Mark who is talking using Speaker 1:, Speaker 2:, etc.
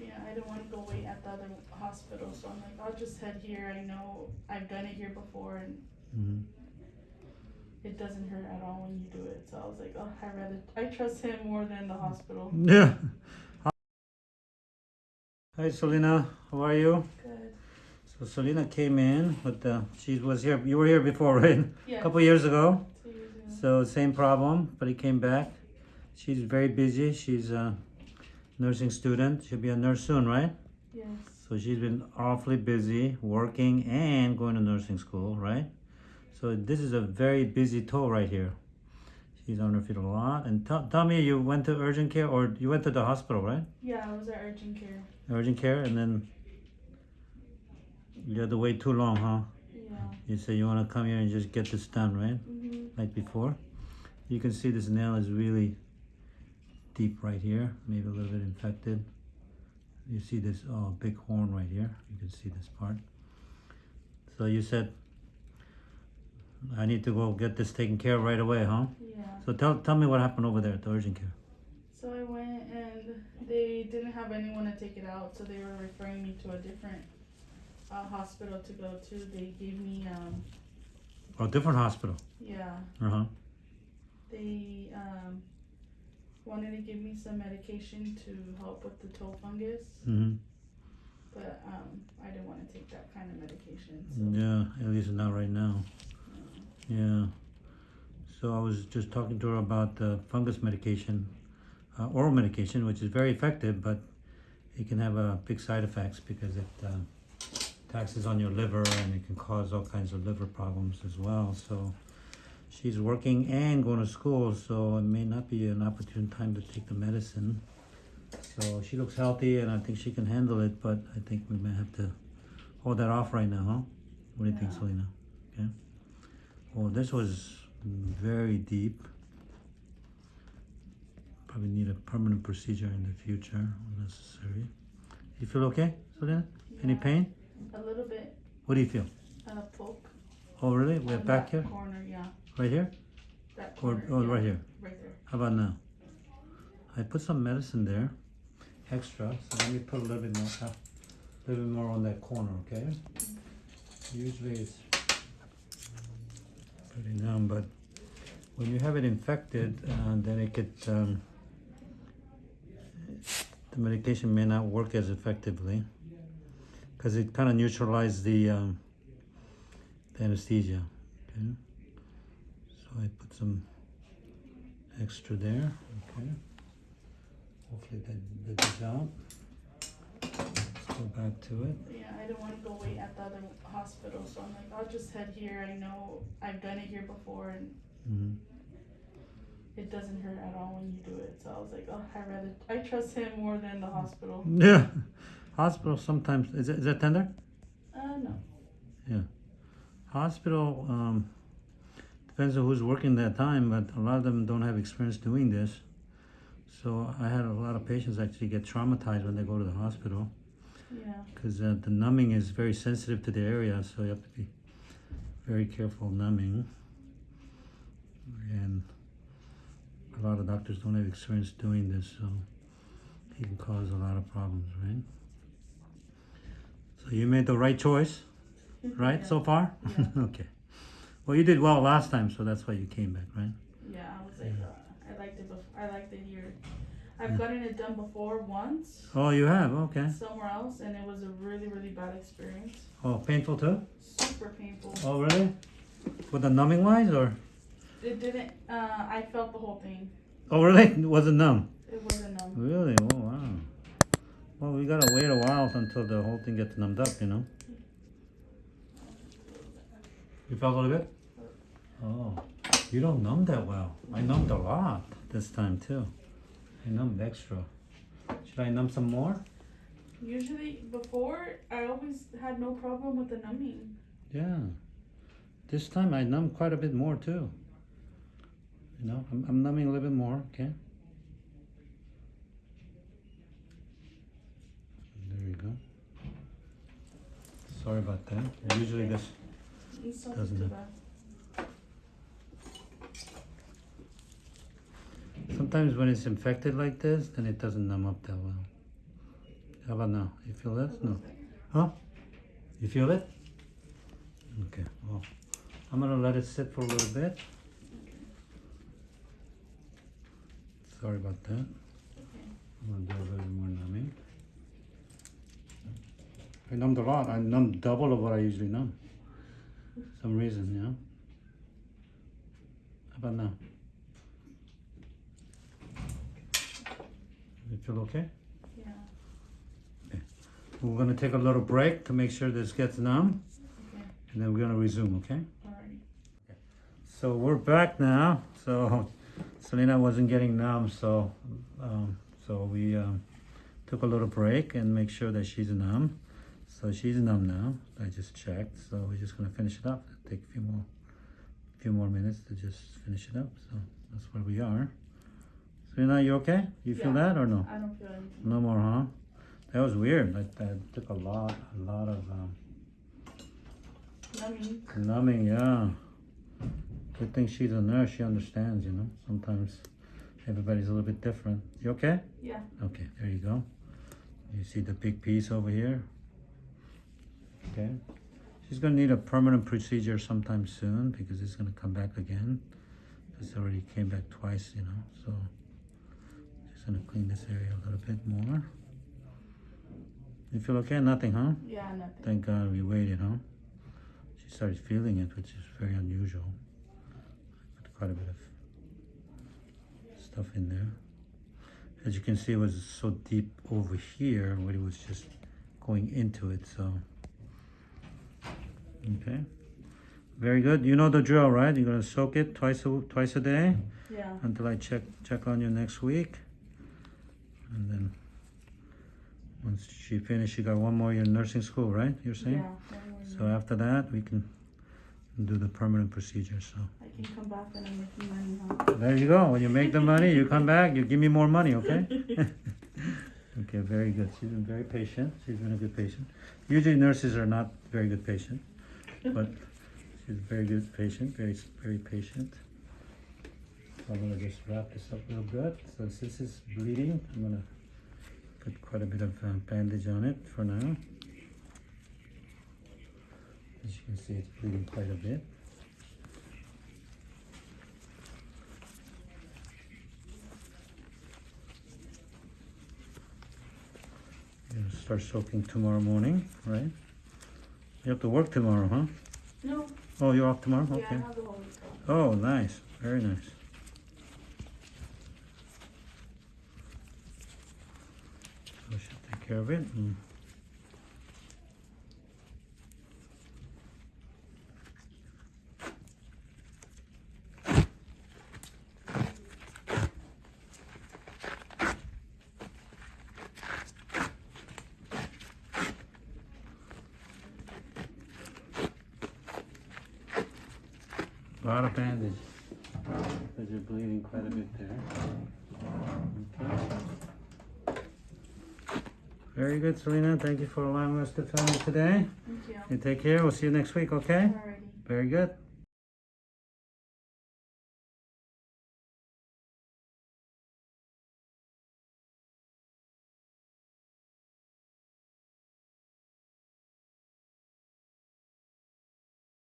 Speaker 1: Yeah, I didn't wanna go wait at the other hospital, so I'm like, I'll just head here, I know I've done it here before and
Speaker 2: Mhm.
Speaker 1: it doesn't hurt at all when you do it, so I was like, oh, I rather, I trust him more than the hospital.
Speaker 2: Yeah. Hi, Selena. How are you?
Speaker 1: Good.
Speaker 2: So Selena came in, but uh, she was here. You were here before, right? A
Speaker 1: Yeah,
Speaker 2: couple years ago.
Speaker 1: two years ago.
Speaker 2: So same problem, but he came back. She's very busy. She's a nursing student. She'll be a nurse soon, right?
Speaker 1: Yes,
Speaker 2: So she's been awfully busy working and going to nursing school, right? So this is a very busy toe right here. She's on her feet a lot. And tell me, you went to urgent care or you went to the hospital, right?
Speaker 1: yeah, I was at urgent care,
Speaker 2: Urgent care, and then you had to wait too long, huh?
Speaker 1: yeah.
Speaker 2: You say you want to come here and just get this done, right?
Speaker 1: hmm
Speaker 2: Like before. You can see this nail is really deep right here, maybe a little bit infected. You see this oh big horn right here. You can see this part. So you said I need to go get this taken care of right away, huh?
Speaker 1: Yeah,
Speaker 2: So tell tell me what happened over there at the urgent care.
Speaker 1: so I went and they didn't have anyone to take it out, so they were referring me to a different uh, hospital to go to. They gave me, um,
Speaker 2: Oh, different hospital.
Speaker 1: yeah,
Speaker 2: Uh huh.
Speaker 1: they wanted to give me some medication to help with the toe fungus,
Speaker 2: Mm-hmm.
Speaker 1: but um, I didn't want to take that kind of medication. So,
Speaker 2: Yeah, at least not right now. Yeah. So I was just talking to her about the fungus medication, uh, oral medication, which is very effective, but it can have uh, big side effects because it uh, taxes on your liver and it can cause all kinds of liver problems as well. So she's working and going to school, so it may not be an opportune time to take the medicine. So she looks healthy and I think she can handle it, but I think we may have to hold that off right now, huh? What do you think,
Speaker 1: Yeah.
Speaker 2: Selena? Okay. Oh, this was very deep. Probably need a permanent procedure in the future when necessary. You feel okay, Selena? Any pain?
Speaker 1: A little bit
Speaker 2: What do you feel?
Speaker 1: uh, poke.
Speaker 2: Oh, really? We're back here?
Speaker 1: Corner, yeah.
Speaker 2: Right here?
Speaker 1: That
Speaker 2: Or,
Speaker 1: corner.
Speaker 2: oh,
Speaker 1: yeah,
Speaker 2: right here?
Speaker 1: Right there.
Speaker 2: How about now? I put some medicine there, extra, so let me put a little bit more, uh, a little bit more on that corner, okay? Usually it's pretty numb, but when you have it infected, uh, then it could, um, the medication may not work as effectively because it kind of neutralizes the, um, the anesthesia, okay? I put some extra there, okay? Hopefully that, that is out. Let's go back to it.
Speaker 1: Yeah, I didn't want to go wait at the other hospital, so I'm like, I'll just head here. I know I've done it here before, and
Speaker 2: Mhm.
Speaker 1: it doesn't hurt at all when you do it. So I was like, oh, I rather, I trust him more than the hospital.
Speaker 2: Yeah, hospital sometimes, is it, is that tender?
Speaker 1: Uh, no.
Speaker 2: Yeah, hospital, um, depends on who's working that time, but a lot of them don't have experience doing this. So I had a lot of patients actually get traumatized when they go to the hospital
Speaker 1: Yeah.
Speaker 2: because uh, the numbing is very sensitive to the area, so you have to be very careful numbing. And a lot of doctors don't have experience doing this, so it can cause a lot of problems, right? So you made the right choice, right,
Speaker 1: Yeah.
Speaker 2: so far?
Speaker 1: Yeah.
Speaker 2: okay. Well, you did well last time, so that's why you came back, right?
Speaker 1: Yeah, I was like, uh, I liked it. Before. I liked it here. I've
Speaker 2: Yeah.
Speaker 1: gotten it done before once
Speaker 2: Oh, you have, okay.
Speaker 1: somewhere else, and it was a really, really bad experience.
Speaker 2: Oh, painful too?
Speaker 1: Super painful.
Speaker 2: Oh, really? With the numbing wise, or?
Speaker 1: It didn't. Uh, I felt the whole thing.
Speaker 2: Oh, really? It Was it numb?
Speaker 1: It wasn't numb.
Speaker 2: Really? Oh, wow. Well, we gotta wait a while until the whole thing gets numbed up, you know? You felt a little bit? Oh, you don't numb that well. I numbed a lot this time too. I numbed extra. Should I numb some more?
Speaker 1: Usually, before I always had no problem with the numbing.
Speaker 2: Yeah. This time I numbed quite a bit more too. You know, I'm, I'm numbing a little bit more, okay? There you go. Sorry about that. Usually this Doesn't
Speaker 1: too
Speaker 2: it?
Speaker 1: bad.
Speaker 2: Sometimes when it's infected like this, then it doesn't numb up that well. How about now? You feel that?
Speaker 1: It
Speaker 2: No. Huh? You feel it? Okay, well, I'm gonna let it sit for a little bit. Sorry about that. I'm gonna do a little more numbing. I numbed a lot. I numbed double of what I usually numb. Some reason, yeah? How about now? You feel okay?
Speaker 1: Yeah. Okay.
Speaker 2: We're gonna take a little break to make sure this gets numb,
Speaker 1: Okay.
Speaker 2: and then we're gonna resume, okay?
Speaker 1: Alrighty.
Speaker 2: So we're back now. So Selena wasn't getting numb, so um, so we um, took a little break and make sure that she's numb. So she's numb now. I just checked. So we're just gonna finish it up. Take a few more few more minutes to just finish it up. So that's where we are. Selena, you okay? You feel
Speaker 1: Yeah.
Speaker 2: that or no?
Speaker 1: I don't feel anything.
Speaker 2: No more, huh? That was weird. That, that took a lot, a lot of um,
Speaker 1: Numbing.
Speaker 2: Numbing, yeah. Good thing she's a nurse. She understands, you know. Sometimes everybody's a little bit different. You okay?
Speaker 1: Yeah.
Speaker 2: Okay, there you go. You see the big piece over here? Okay. She's gonna need a permanent procedure sometime soon because it's gonna come back again. It's already came back twice, you know. So just gonna clean this area a little bit more. You feel okay? Nothing, huh?
Speaker 1: Yeah, nothing.
Speaker 2: Thank God we waited, huh? She started feeling it, which is very unusual. Put quite a bit of stuff in there. As you can see, it was so deep over here, where it was just going into it, so. Okay. Very good. You know the drill, right? You're gonna soak it twice a, twice a day
Speaker 1: Yeah.
Speaker 2: until I check, check on you next week. And then, once she finishes, she got one more year in nursing school, right? You're saying?
Speaker 1: Yeah.
Speaker 2: So after that, we can do the permanent procedure, so.
Speaker 1: I can come back when I'm making money, huh?
Speaker 2: There you go. When you make the money, you come back, you give me more money, okay? Okay, very good. She's been very patient. She's been a good patient. Usually nurses are not very good patient, but she's a very good patient, very, very patient. I'm gonna just wrap this up real good. So since it's bleeding, I'm gonna put quite a bit of um, bandage on it for now. As you can see, it's bleeding quite a bit. You're gonna start soaking tomorrow morning, right? You have to work tomorrow, huh?
Speaker 1: No.
Speaker 2: Oh, you're off tomorrow?
Speaker 1: Yeah,
Speaker 2: Okay.
Speaker 1: have the whole week off.
Speaker 2: Oh, nice. Very nice. So I should take care of it. and- A lot of bandage. Because you're bleeding quite a bit there. Okay. Very good, Selena. Thank you for allowing us to film you today.
Speaker 1: Thank you.
Speaker 2: You take care. We'll see you next week, okay?
Speaker 1: Alrighty.
Speaker 2: Very good.